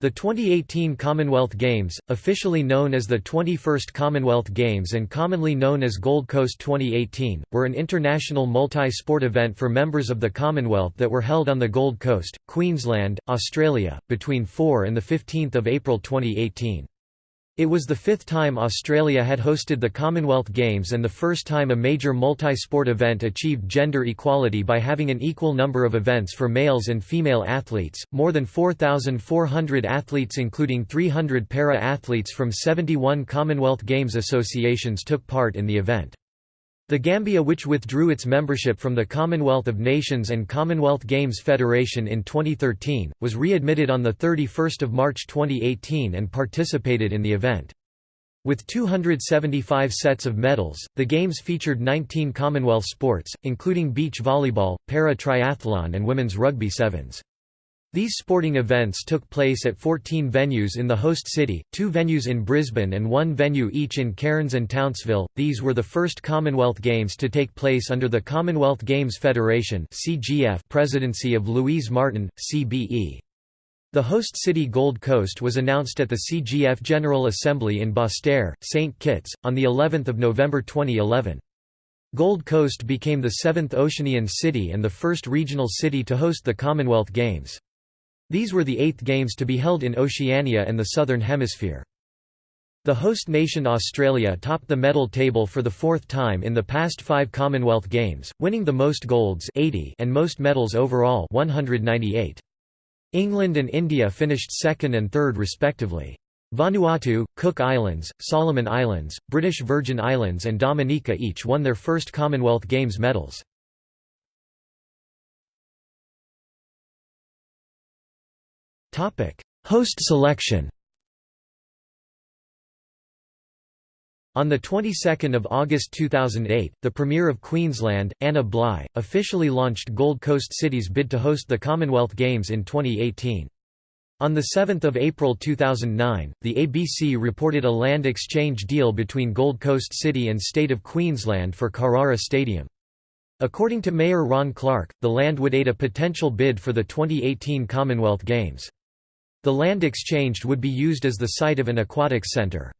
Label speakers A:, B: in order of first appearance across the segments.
A: The 2018 Commonwealth Games, officially known as the 21st Commonwealth Games and commonly known as Gold Coast 2018, were an international multi-sport event for members of the Commonwealth that were held on the Gold Coast, Queensland, Australia, between 4 and 15 April 2018. It was the fifth time Australia had hosted the Commonwealth Games and the first time a major multi-sport event achieved gender equality by having an equal number of events for males and female athletes. More than 4,400 athletes including 300 para-athletes from 71 Commonwealth Games associations took part in the event. The Gambia which withdrew its membership from the Commonwealth of Nations and Commonwealth Games Federation in 2013, was readmitted on 31 March 2018 and participated in the event. With 275 sets of medals, the Games featured 19 Commonwealth sports, including beach volleyball, para-triathlon and women's rugby sevens. These sporting events took place at 14 venues in the host city, two venues in Brisbane and one venue each in Cairns and Townsville. These were the first Commonwealth Games to take place under the Commonwealth Games Federation (CGF) presidency of Louise Martin, CBE. The host city Gold Coast was announced at the CGF General Assembly in Basseterre, St Kitts, on the 11th of November 2011. Gold Coast became the seventh Oceanian city and the first regional city to host the Commonwealth Games. These were the eighth games to be held in Oceania and the Southern Hemisphere. The host nation Australia topped the medal table for the fourth time in the past five Commonwealth Games, winning the most golds 80 and most medals overall 198. England and India finished second and third respectively. Vanuatu, Cook Islands, Solomon Islands, British Virgin Islands and Dominica each won their first Commonwealth Games medals. Host selection On the 22nd of August 2008, the Premier of Queensland, Anna Bligh, officially launched Gold Coast City's bid to host the Commonwealth Games in 2018. On 7 April 2009, the ABC reported a land exchange deal between Gold Coast City and State of Queensland for Carrara Stadium. According to Mayor Ron Clarke, the land would aid a potential bid for the 2018 Commonwealth Games. The land exchanged would be used as the site of an aquatics centre.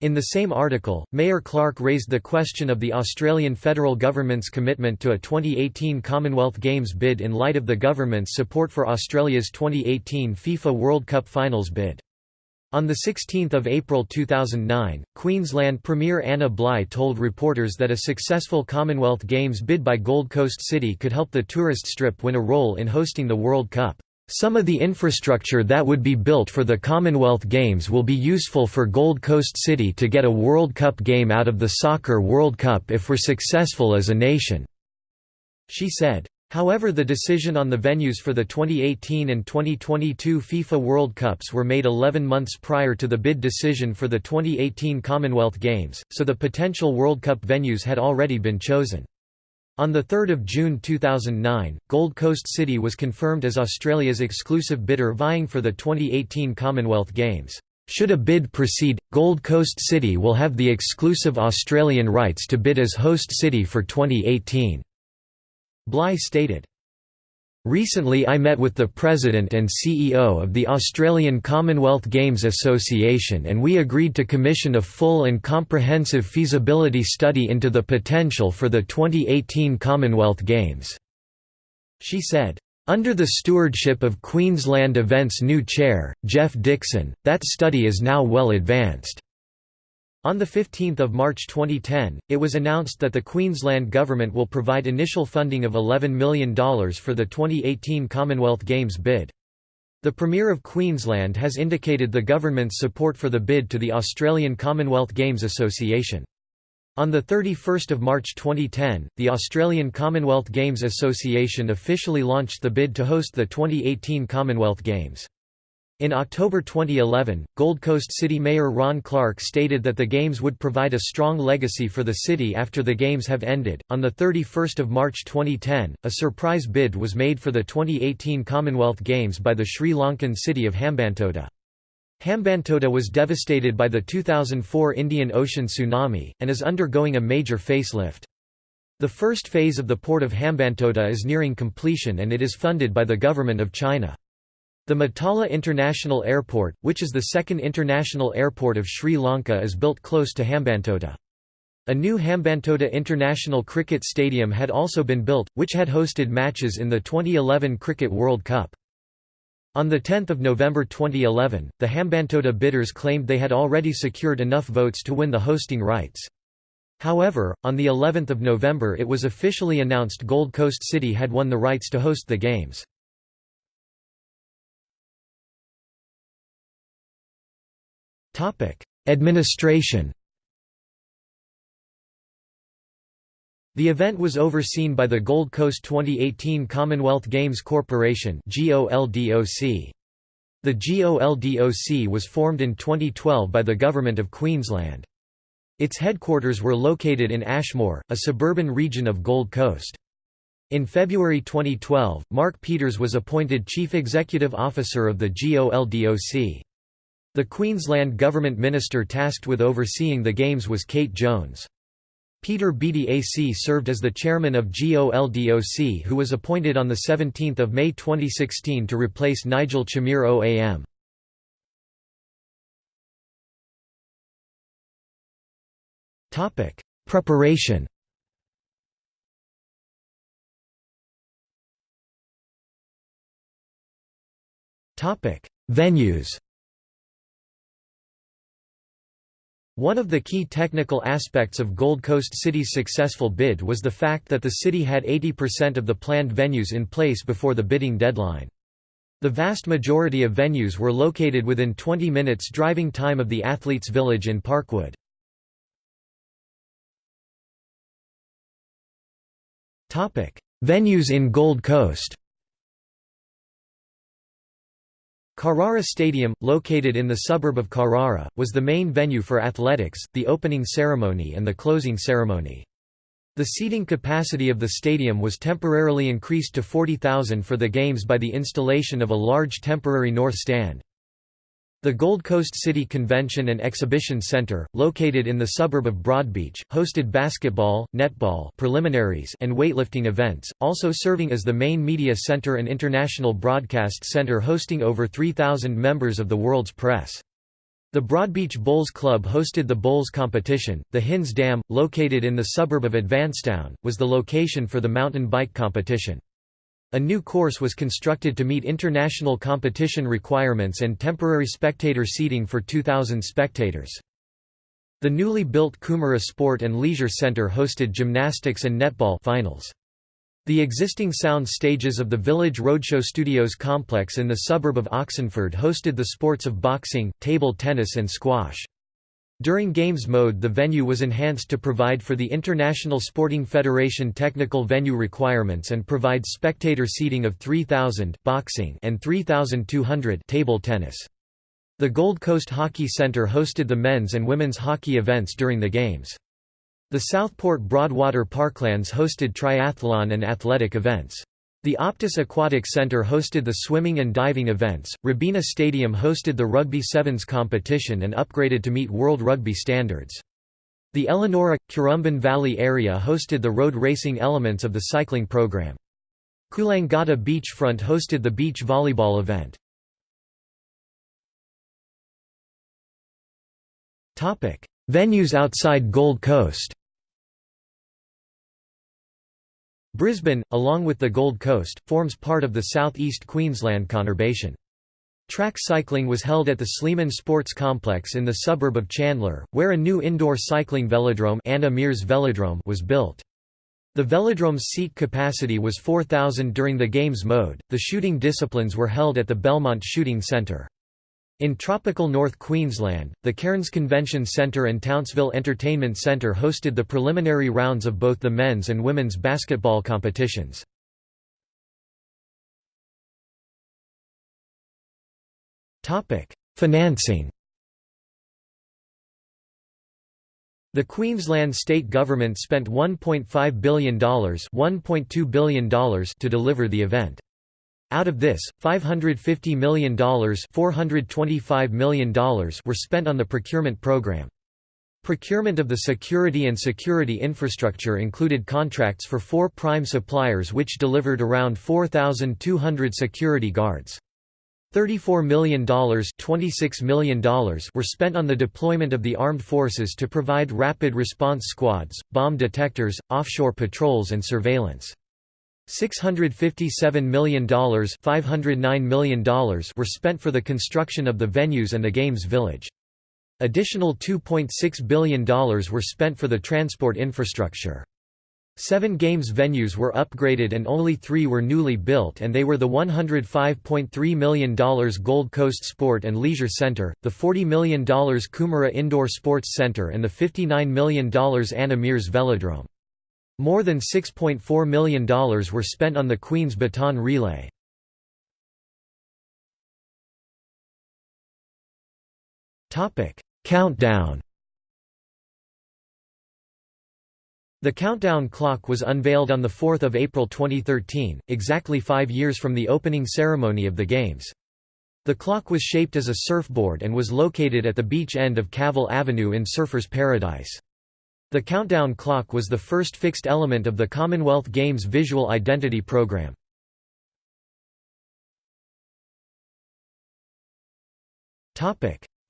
A: In the same article, Mayor Clarke raised the question of the Australian federal government's commitment to a 2018 Commonwealth Games bid in light of the government's support for Australia's 2018 FIFA World Cup Finals bid. On 16 April 2009, Queensland Premier Anna Bligh told reporters that a successful Commonwealth Games bid by Gold Coast City could help the tourist strip win a role in hosting the World Cup. Some of the infrastructure that would be built for the Commonwealth Games will be useful for Gold Coast City to get a World Cup game out of the Soccer World Cup if we're successful as a nation," she said. However the decision on the venues for the 2018 and 2022 FIFA World Cups were made 11 months prior to the bid decision for the 2018 Commonwealth Games, so the potential World Cup venues had already been chosen. On 3 June 2009, Gold Coast City was confirmed as Australia's exclusive bidder vying for the 2018 Commonwealth Games. Should a bid proceed, Gold Coast City will have the exclusive Australian rights to bid as host city for 2018. Bligh stated. Recently I met with the President and CEO of the Australian Commonwealth Games Association and we agreed to commission a full and comprehensive feasibility study into the potential for the 2018 Commonwealth Games." She said. Under the stewardship of Queensland Events new chair, Geoff Dixon, that study is now well advanced. On 15 March 2010, it was announced that the Queensland Government will provide initial funding of $11 million for the 2018 Commonwealth Games bid. The Premier of Queensland has indicated the government's support for the bid to the Australian Commonwealth Games Association. On 31 March 2010, the Australian Commonwealth Games Association officially launched the bid to host the 2018 Commonwealth Games. In October 2011, Gold Coast City Mayor Ron Clarke stated that the Games would provide a strong legacy for the city after the Games have ended. On 31 March 2010, a surprise bid was made for the 2018 Commonwealth Games by the Sri Lankan city of Hambantota. Hambantota was devastated by the 2004 Indian Ocean tsunami, and is undergoing a major facelift. The first phase of the port of Hambantota is nearing completion and it is funded by the Government of China. The Mattala International Airport, which is the second international airport of Sri Lanka is built close to Hambantota. A new Hambantota International Cricket Stadium had also been built, which had hosted matches in the 2011 Cricket World Cup. On 10 November 2011, the Hambantota bidders claimed they had already secured enough votes to win the hosting rights. However, on the 11th of November it was officially announced Gold Coast City had won the rights to host the games. Administration The event was overseen by the Gold Coast 2018 Commonwealth Games Corporation The GOLDOC was formed in 2012 by the Government of Queensland. Its headquarters were located in Ashmore, a suburban region of Gold Coast. In February 2012, Mark Peters was appointed Chief Executive Officer of the GOLDOC. The Queensland Government Minister tasked with overseeing the Games was Kate Jones. Peter Beattie AC served as the chairman of GOLDOC who was appointed on 17 May 2016 to replace Nigel Chamier OAM. Preparation Venues One of the key technical aspects of Gold Coast City's successful bid was the fact that the city had 80% of the planned venues in place before the bidding deadline. The vast majority of venues were located within 20 minutes driving time of the Athletes Village in Parkwood. Venues in Gold Coast Carrara Stadium, located in the suburb of Carrara, was the main venue for athletics, the opening ceremony and the closing ceremony. The seating capacity of the stadium was temporarily increased to 40,000 for the games by the installation of a large temporary north stand. The Gold Coast City Convention and Exhibition Center, located in the suburb of Broadbeach, hosted basketball, netball preliminaries and weightlifting events, also serving as the main media center and international broadcast center hosting over 3,000 members of the world's press. The Broadbeach Bowls Club hosted the bowls competition. The Hinze Dam, located in the suburb of Advancetown, was the location for the mountain bike competition. A new course was constructed to meet international competition requirements and temporary spectator seating for 2,000 spectators. The newly built Coomera Sport and Leisure Centre hosted gymnastics and netball finals. The existing sound stages of the Village Roadshow Studios complex in the suburb of Oxenford hosted the sports of boxing, table tennis and squash. During games mode the venue was enhanced to provide for the International Sporting Federation technical venue requirements and provides spectator seating of 3,000 boxing and 3,200 table tennis. The Gold Coast Hockey Centre hosted the men's and women's hockey events during the games. The Southport Broadwater Parklands hosted triathlon and athletic events. The Optus Aquatic Centre hosted the swimming and diving events, Robina Stadium hosted the Rugby Sevens competition and upgraded to meet World Rugby standards. The Elanora – Currumbin Valley area hosted the road racing elements of the cycling program. Coolangatta Beachfront hosted the beach volleyball event. Venues outside Gold Coast Brisbane, along with the Gold Coast, forms part of the South East Queensland conurbation. Track cycling was held at the Sleeman Sports Complex in the suburb of Chandler, where a new indoor cycling velodrome, Anna Meares Velodrome was built. The velodrome's seat capacity was 4,000 during the games mode. The shooting disciplines were held at the Belmont Shooting Centre. In tropical North Queensland, the Cairns Convention Centre and Townsville Entertainment Centre hosted the preliminary rounds of both the men's and women's basketball competitions. Financing The Queensland state government spent $1.5 billion, $1.2 billion to deliver the event. Out of this, $550 million, $425 million were spent on the procurement program. Procurement of the security and security infrastructure included contracts for four prime suppliers which delivered around 4,200 security guards. $34 million, $26 million were spent on the deployment of the armed forces to provide rapid response squads, bomb detectors, offshore patrols and surveillance. $657 million, $509 million were spent for the construction of the venues and the Games Village. Additional $2.6 billion were spent for the transport infrastructure. Seven Games venues were upgraded and only three were newly built and they were the $105.3 million Gold Coast Sport and Leisure Center, the $40 million Coomera Indoor Sports Center and the $59 million Anna Meares Velodrome. More than $6.4 million were spent on the Queen's Baton Relay. Countdown The countdown clock was unveiled on 4 April 2013, exactly five years from the opening ceremony of the Games. The clock was shaped as a surfboard and was located at the beach end of Cavill Avenue in Surfers Paradise. The countdown clock was the first fixed element of the Commonwealth Games visual identity program.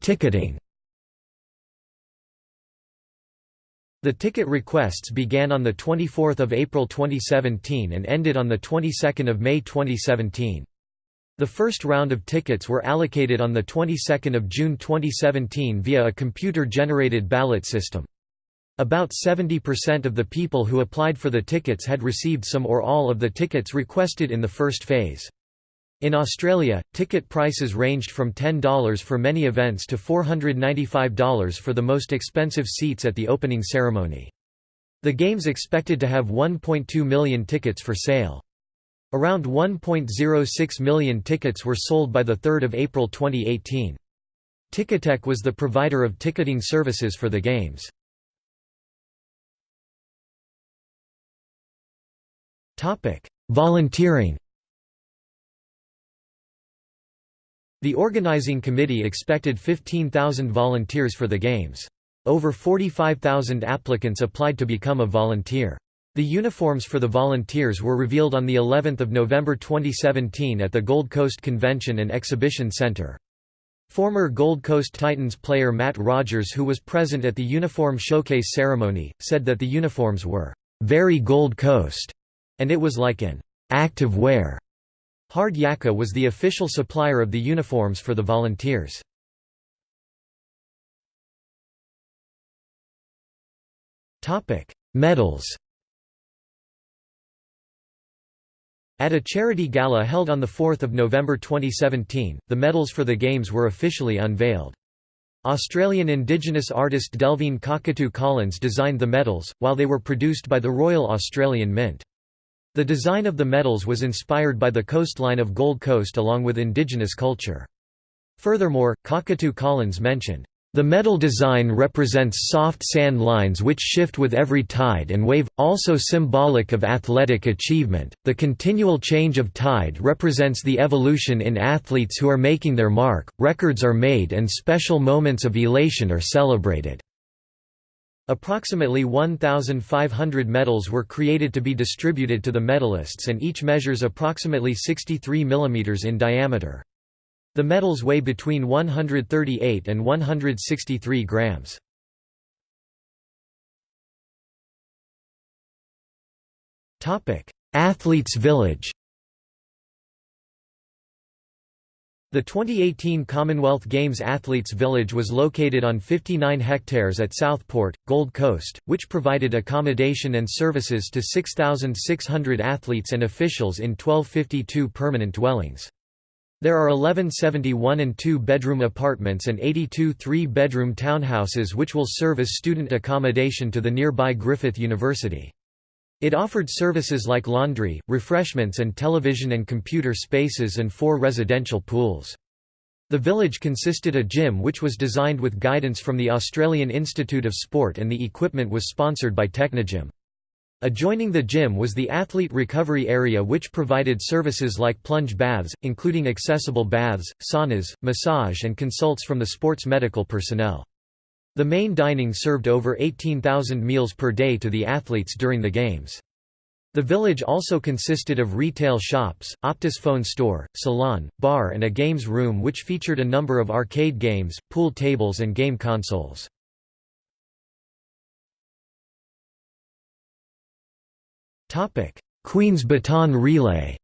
A: Ticketing The ticket requests began on 24 April 2017 and ended on of May 2017. The first round of tickets were allocated on of June 2017 via a computer-generated ballot system. About 70% of the people who applied for the tickets had received some or all of the tickets requested in the first phase. In Australia, ticket prices ranged from $10 for many events to $495 for the most expensive seats at the opening ceremony. The Games expected to have 1.2 million tickets for sale. Around 1.06 million tickets were sold by 3 April 2018. Ticketek was the provider of ticketing services for the Games. Volunteering The organizing committee expected 15,000 volunteers for the Games. Over 45,000 applicants applied to become a volunteer. The uniforms for the volunteers were revealed on the 11th of November 2017 at the Gold Coast Convention and Exhibition Center. Former Gold Coast Titans player Matt Rogers who was present at the uniform showcase ceremony, said that the uniforms were, "...very Gold Coast", and it was like an "...active wear." Hard Yakka was the official supplier of the uniforms for the volunteers. Medals At a charity gala held on 4 November 2017, the medals for the Games were officially unveiled. Australian Indigenous artist Delvene Cockatoo Collins designed the medals, while they were produced by the Royal Australian Mint. The design of the medals was inspired by the coastline of Gold Coast along with indigenous culture. Furthermore, Cockatoo Collins mentioned, the medal design represents soft sand lines which shift with every tide and wave, also symbolic of athletic achievement. The continual change of tide represents the evolution in athletes who are making their mark, records are made, and special moments of elation are celebrated. Approximately 1,500 medals were created to be distributed to the medalists and each measures approximately 63 mm in diameter. The medals weigh between 138 and 163 grams. Athletes Village The 2018 Commonwealth Games Athletes Village was located on 59 hectares at Southport, Gold Coast, which provided accommodation and services to 6,600 athletes and officials in 1252 permanent dwellings. There are 1171 and two-bedroom apartments and 82 three-bedroom townhouses which will serve as student accommodation to the nearby Griffith University. It offered services like laundry, refreshments and television and computer spaces and four residential pools. The village consisted a gym which was designed with guidance from the Australian Institute of Sport and the equipment was sponsored by Technogym. Adjoining the gym was the athlete recovery area which provided services like plunge baths, including accessible baths, saunas, massage and consults from the sports medical personnel. The main dining served over 18,000 meals per day to the athletes during the Games. The village also consisted of retail shops, Optus phone store, salon, bar and a games room which featured a number of arcade games, pool tables and game consoles. Queen's Baton Relay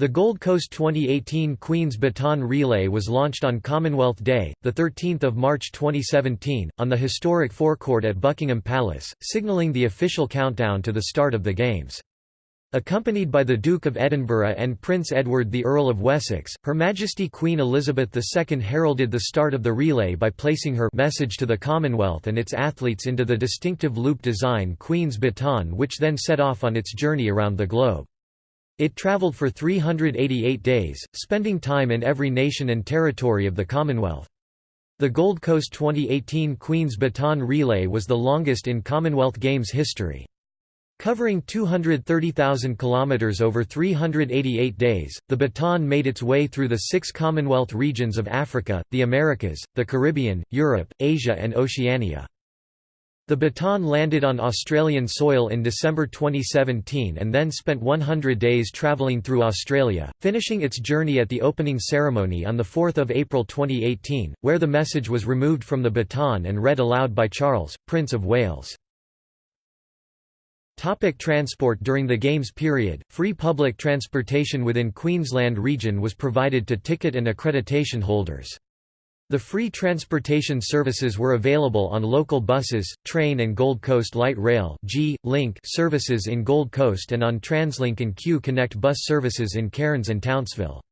A: The Gold Coast 2018 Queen's Baton Relay was launched on Commonwealth Day, 13 March 2017, on the historic forecourt at Buckingham Palace, signalling the official countdown to the start of the Games. Accompanied by the Duke of Edinburgh and Prince Edward the Earl of Wessex, Her Majesty Queen Elizabeth II heralded the start of the relay by placing her message to the Commonwealth and its athletes into the distinctive loop design Queen's Baton which then set off on its journey around the globe. It travelled for 388 days, spending time in every nation and territory of the Commonwealth. The Gold Coast 2018 Queen's Baton Relay was the longest in Commonwealth Games history. Covering 230,000 kilometers over 388 days, the baton made its way through the six Commonwealth regions of Africa, the Americas, the Caribbean, Europe, Asia and Oceania. The baton landed on Australian soil in December 2017 and then spent 100 days travelling through Australia, finishing its journey at the opening ceremony on 4 April 2018, where the message was removed from the baton and read aloud by Charles, Prince of Wales. Topic transport During the Games period, free public transportation within Queensland region was provided to ticket and accreditation holders. The free transportation services were available on local buses, train and Gold Coast Light Rail G, Link services in Gold Coast and on TransLink and Q Connect bus services in Cairns and Townsville.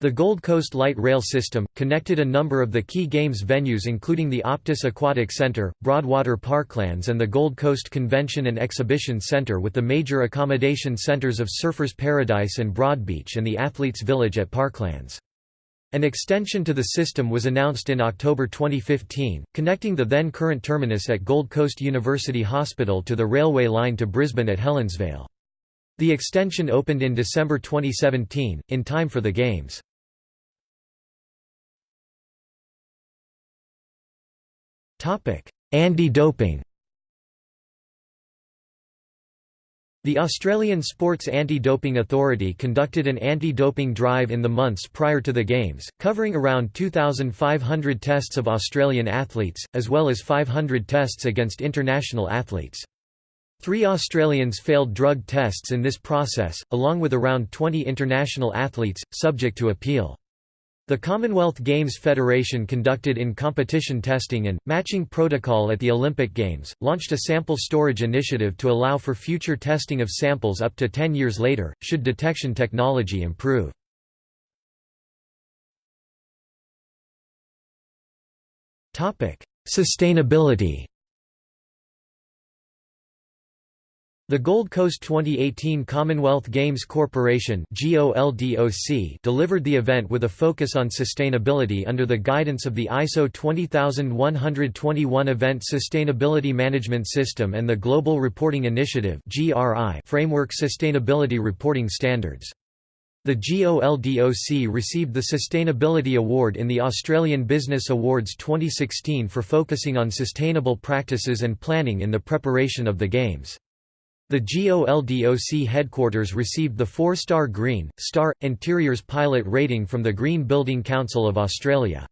A: The Gold Coast Light Rail system, connected a number of the key games venues including the Optus Aquatic Centre, Broadwater Parklands and the Gold Coast Convention and Exhibition Centre with the major accommodation centres of Surfers Paradise and Broadbeach and the Athletes Village at Parklands. An extension to the system was announced in October 2015, connecting the then current terminus at Gold Coast University Hospital to the railway line to Brisbane at Helensvale. The extension opened in December 2017, in time for the Games. Anti-doping The Australian Sports Anti-Doping Authority conducted an anti-doping drive in the months prior to the Games, covering around 2,500 tests of Australian athletes, as well as 500 tests against international athletes. Three Australians failed drug tests in this process, along with around 20 international athletes, subject to appeal. The Commonwealth Games Federation conducted in-competition testing and, matching protocol at the Olympic Games, launched a sample storage initiative to allow for future testing of samples up to 10 years later, should detection technology improve. Sustainability The Gold Coast 2018 Commonwealth Games Corporation delivered the event with a focus on sustainability under the guidance of the ISO 20121 Event Sustainability Management System and the Global Reporting Initiative framework sustainability reporting standards. The GOLDOC received the Sustainability Award in the Australian Business Awards 2016 for focusing on sustainable practices and planning in the preparation of the Games. The GOLDOC headquarters received the 4-star Green, Star, Interiors Pilot rating from the Green Building Council of Australia.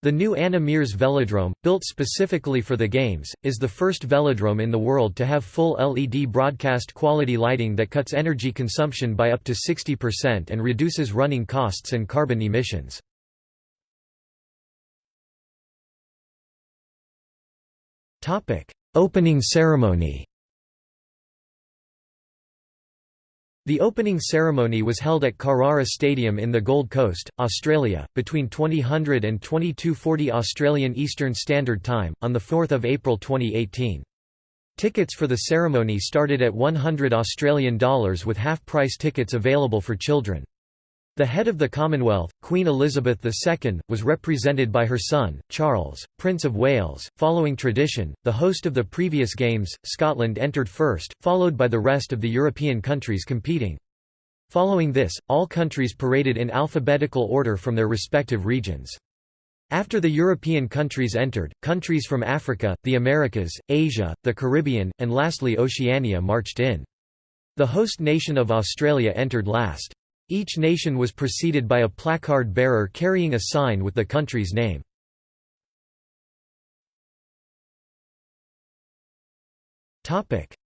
A: The new Anna Meares Velodrome, built specifically for the Games, is the first velodrome in the world to have full LED broadcast quality lighting that cuts energy consumption by up to 60% and reduces running costs and carbon emissions. Opening ceremony The opening ceremony was held at Carrara Stadium in the Gold Coast, Australia, between 2000 and 2240 Australian Eastern Standard Time, on 4 April 2018. Tickets for the ceremony started at 100 Australian dollars with half-price tickets available for children. The head of the Commonwealth, Queen Elizabeth II, was represented by her son, Charles, Prince of Wales. Following tradition, the host of the previous Games, Scotland entered first, followed by the rest of the European countries competing. Following this, all countries paraded in alphabetical order from their respective regions. After the European countries entered, countries from Africa, the Americas, Asia, the Caribbean, and lastly Oceania marched in. The host nation of Australia entered last. Each nation was preceded by a placard bearer carrying a sign with the country's name.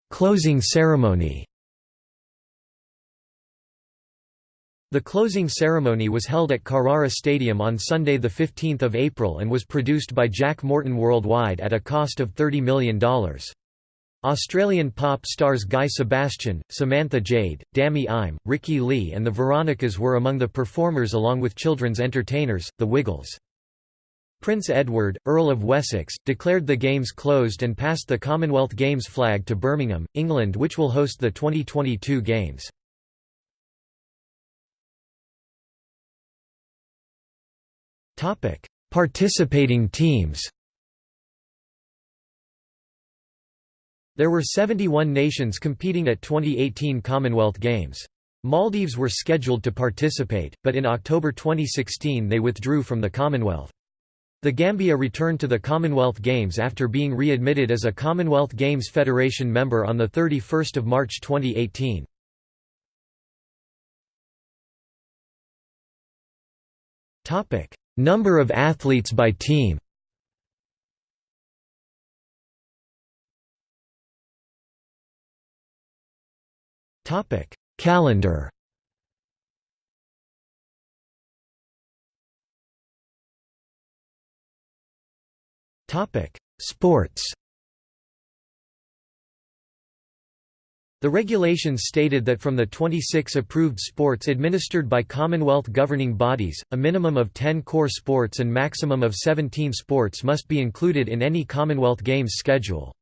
A: Closing ceremony The closing ceremony was held at Carrara Stadium on Sunday 15 April and was produced by Jack Morton Worldwide at a cost of $30 million. Australian pop stars Guy Sebastian, Samantha Jade, Dami Im, Ricky Lee and the Veronicas were among the performers along with children's entertainers, the Wiggles. Prince Edward, Earl of Wessex, declared the Games closed and passed the Commonwealth Games flag to Birmingham, England which will host the 2022 Games. Participating teams There were 71 nations competing at 2018 Commonwealth Games. Maldives were scheduled to participate, but in October 2016 they withdrew from the Commonwealth. The Gambia returned to the Commonwealth Games after being readmitted as a Commonwealth Games Federation member on 31 March 2018. Number of athletes by team Topic: Calendar. Topic: Sports. The regulations stated that from the 26 approved sports administered by Commonwealth governing bodies, a minimum of 10 core sports and maximum of 17 sports must be included in any Commonwealth Games schedule.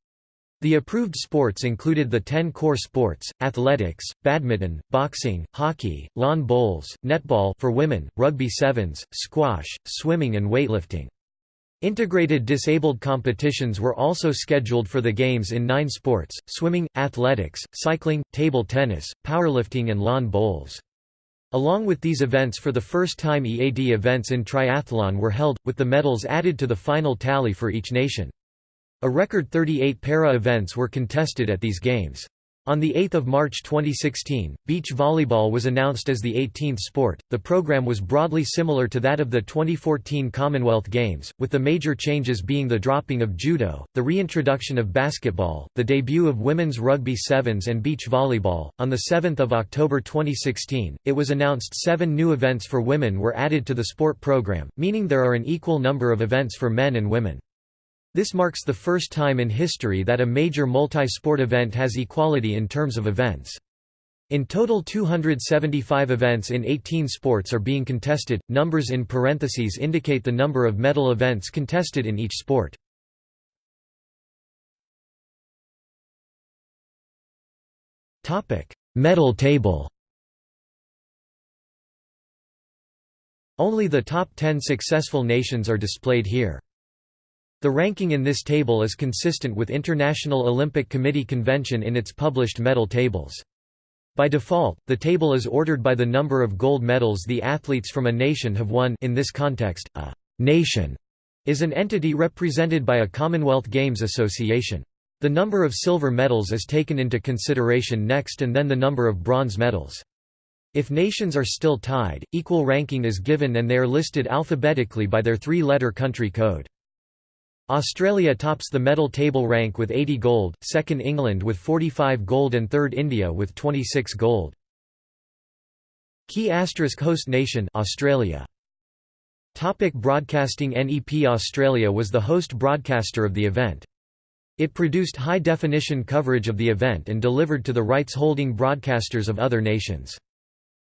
A: The approved sports included the 10 core sports, athletics, badminton, boxing, hockey, lawn bowls, netball for women, rugby sevens, squash, swimming and weightlifting. Integrated disabled competitions were also scheduled for the Games in nine sports, swimming, athletics, cycling, table tennis, powerlifting and lawn bowls. Along with these events for the first time EAD events in triathlon were held, with the medals added to the final tally for each nation. A record 38 para events were contested at these Games. On 8 March 2016, beach volleyball was announced as the 18th sport. The program was broadly similar to that of the 2014 Commonwealth Games, with the major changes being the dropping of judo, the reintroduction of basketball, the debut of women's rugby sevens and beach volleyball. On 7 October 2016, it was announced seven new events for women were added to the sport program, meaning there are an equal number of events for men and women. This marks the first time in history that a major multi-sport event has equality in terms of events. In total 275 events in 18 sports are being contested, numbers in parentheses indicate the number of medal events contested in each sport. Medal table Only the top 10 successful nations are displayed here. The ranking in this table is consistent with International Olympic Committee convention in its published medal tables. By default, the table is ordered by the number of gold medals the athletes from a nation have won in this context, a «nation» is an entity represented by a Commonwealth Games association. The number of silver medals is taken into consideration next and then the number of bronze medals. If nations are still tied, equal ranking is given and they are listed alphabetically by their three-letter country code. Australia tops the medal table rank with 80 gold, second England with 45 gold and third India with 26 gold. Key asterisk host nation Australia. Topic broadcasting NEP Australia was the host broadcaster of the event. It produced high-definition coverage of the event and delivered to the rights-holding broadcasters of other nations.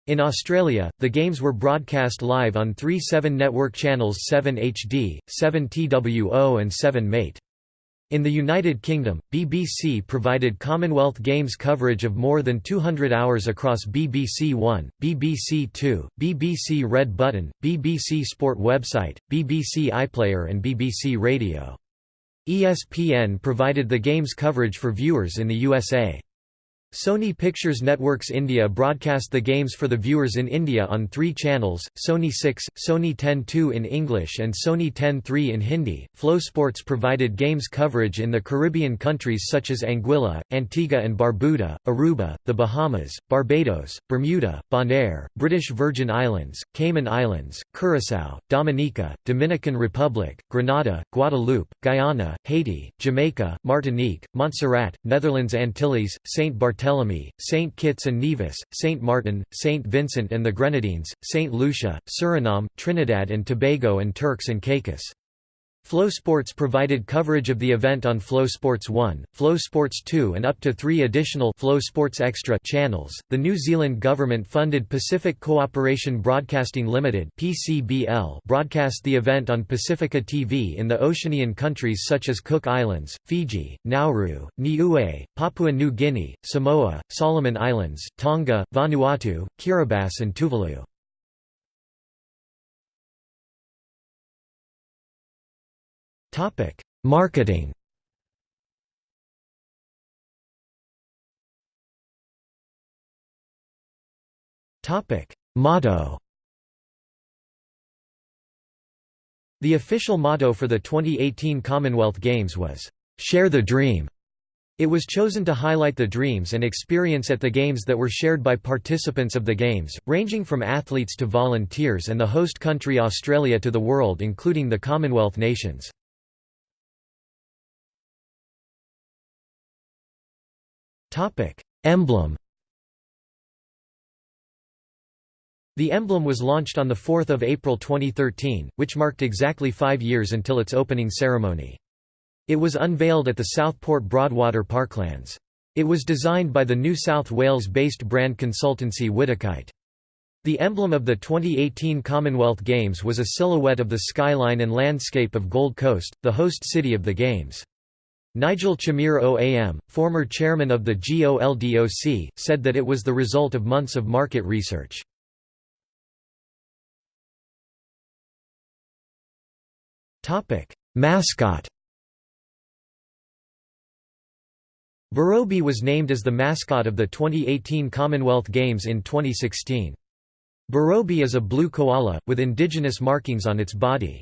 A: In Australia, the games were broadcast live on three 7 network channels 7 HD, 7 TWO and 7 MATE. In the United Kingdom, BBC provided Commonwealth Games coverage of more than 200 hours across BBC One, BBC Two, BBC Red Button, BBC Sport website, BBC iPlayer and BBC Radio. ESPN provided the games coverage for viewers in the USA. Sony Pictures Networks India broadcast the games for the viewers in India on three channels, Sony 6, Sony 10-2 in English and Sony 10-3 in Hindi. Flow Sports provided games coverage in the Caribbean countries such as Anguilla, Antigua and Barbuda, Aruba, the Bahamas, Barbados, Bermuda, Bonaire, British Virgin Islands, Cayman Islands, Curaçao, Dominica, Dominican Republic, Grenada, Guadeloupe, Guyana, Haiti, Jamaica, Martinique, Montserrat, Netherlands Antilles, Saint Barthélemy Barthélemy, St. Kitts and Nevis, St. Martin, St. Vincent and the Grenadines, St. Lucia, Suriname, Trinidad and Tobago and Turks and Caicos. Flow Sports provided coverage of the event on Flow Sports 1, Flow Sports 2 and up to 3 additional Flow Sports Extra channels. The New Zealand government funded Pacific Cooperation Broadcasting Limited (PCBL) broadcast the event on Pasifika TV in the Oceanian countries such as Cook Islands, Fiji, Nauru, Niue, Papua New Guinea, Samoa, Solomon Islands, Tonga, Vanuatu, Kiribati and Tuvalu. Topic: Marketing. Topic: Motto. The official motto for the 2018 Commonwealth Games was, "Share the Dream." It was chosen to highlight the dreams and experience at the Games that were shared by participants of the Games, ranging from athletes to volunteers and the host country Australia to the world including the Commonwealth nations. Topic: Emblem. The emblem was launched on 4 April 2013, which marked exactly five years until its opening ceremony. It was unveiled at the Southport Broadwater Parklands. It was designed by the New South Wales-based brand consultancy Whittakite. The emblem of the 2018 Commonwealth Games was a silhouette of the skyline and landscape of Gold Coast, the host city of the Games. Nigel Chamier OAM, former chairman of the GOLDOC, said that it was the result of months of market research. Mascot Borobi was named as the mascot of the 2018 Commonwealth Games in 2016. Borobi is a blue koala, with indigenous markings on its body.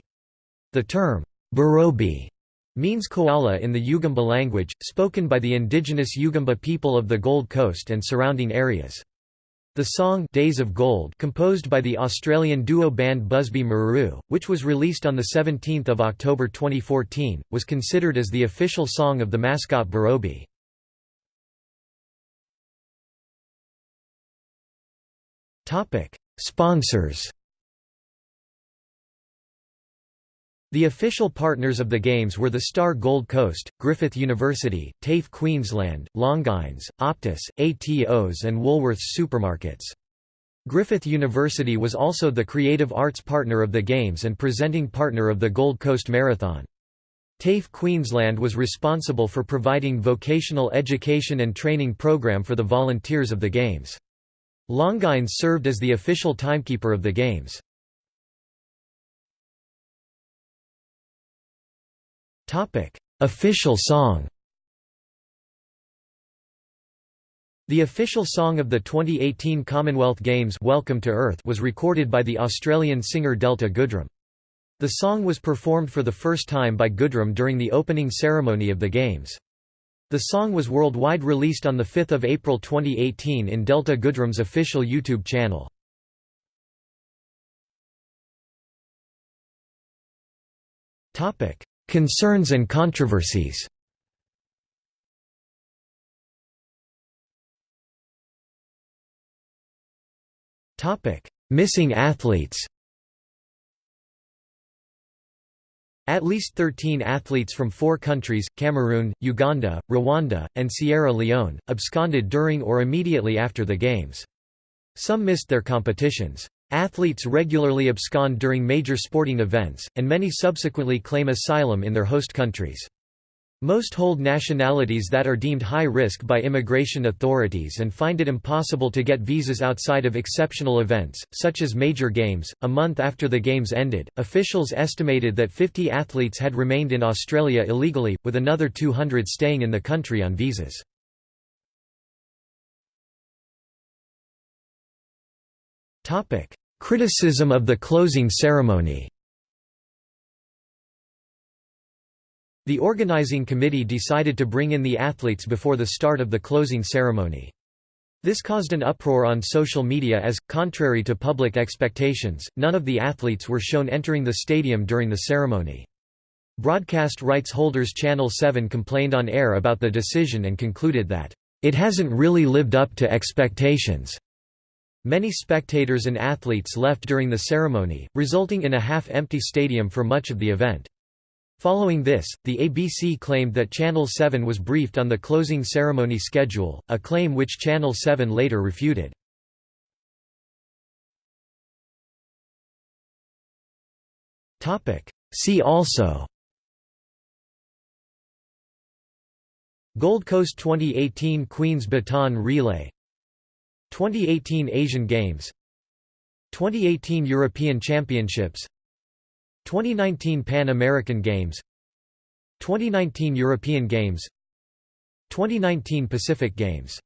A: The term, Borobi means koala in the Yugambeh language, spoken by the indigenous Yugambeh people of the Gold Coast and surrounding areas. The song Days of Gold composed by the Australian duo band Busby Marou, which was released on 17 October 2014, was considered as the official song of the mascot Borobi. Sponsors The official partners of the Games were the Star Gold Coast, Griffith University, TAFE Queensland, Longines, Optus, Atos and Woolworths supermarkets. Griffith University was also the creative arts partner of the Games and presenting partner of the Gold Coast Marathon. TAFE Queensland was responsible for providing vocational education and training program for the volunteers of the Games. Longines served as the official timekeeper of the Games. Official song. The official song of the 2018 Commonwealth Games Welcome to Earth was recorded by the Australian singer Delta Goodrem. The song was performed for the first time by Goodrem during the opening ceremony of the Games. The song was worldwide released on 5 April 2018 in Delta Goodrem's official YouTube channel. Concerns and controversies Missing athletes At least 13 athletes from four countries, Cameroon, Uganda, Rwanda, and Sierra Leone, absconded during or immediately after the Games. Some missed their competitions. Athletes regularly abscond during major sporting events, and many subsequently claim asylum in their host countries. Most hold nationalities that are deemed high risk by immigration authorities and find it impossible to get visas outside of exceptional events, such as major games. A month after the Games ended, officials estimated that 50 athletes had remained in Australia illegally, with another 200 staying in the country on visas. Criticism of the closing ceremony The organizing committee decided to bring in the athletes before the start of the closing ceremony. This caused an uproar on social media as, contrary to public expectations, none of the athletes were shown entering the stadium during the ceremony. Broadcast rights holders Channel 7 complained on air about the decision and concluded that, "...it hasn't really lived up to expectations." Many spectators and athletes left during the ceremony, resulting in a half-empty stadium for much of the event. Following this, the ABC claimed that Channel 7 was briefed on the closing ceremony schedule, a claim which Channel 7 later refuted. See also Gold Coast 2018 Queen's Baton Relay 2018 Asian Games 2018 European Championships 2019 Pan American Games 2019 European Games 2019 Pacific Games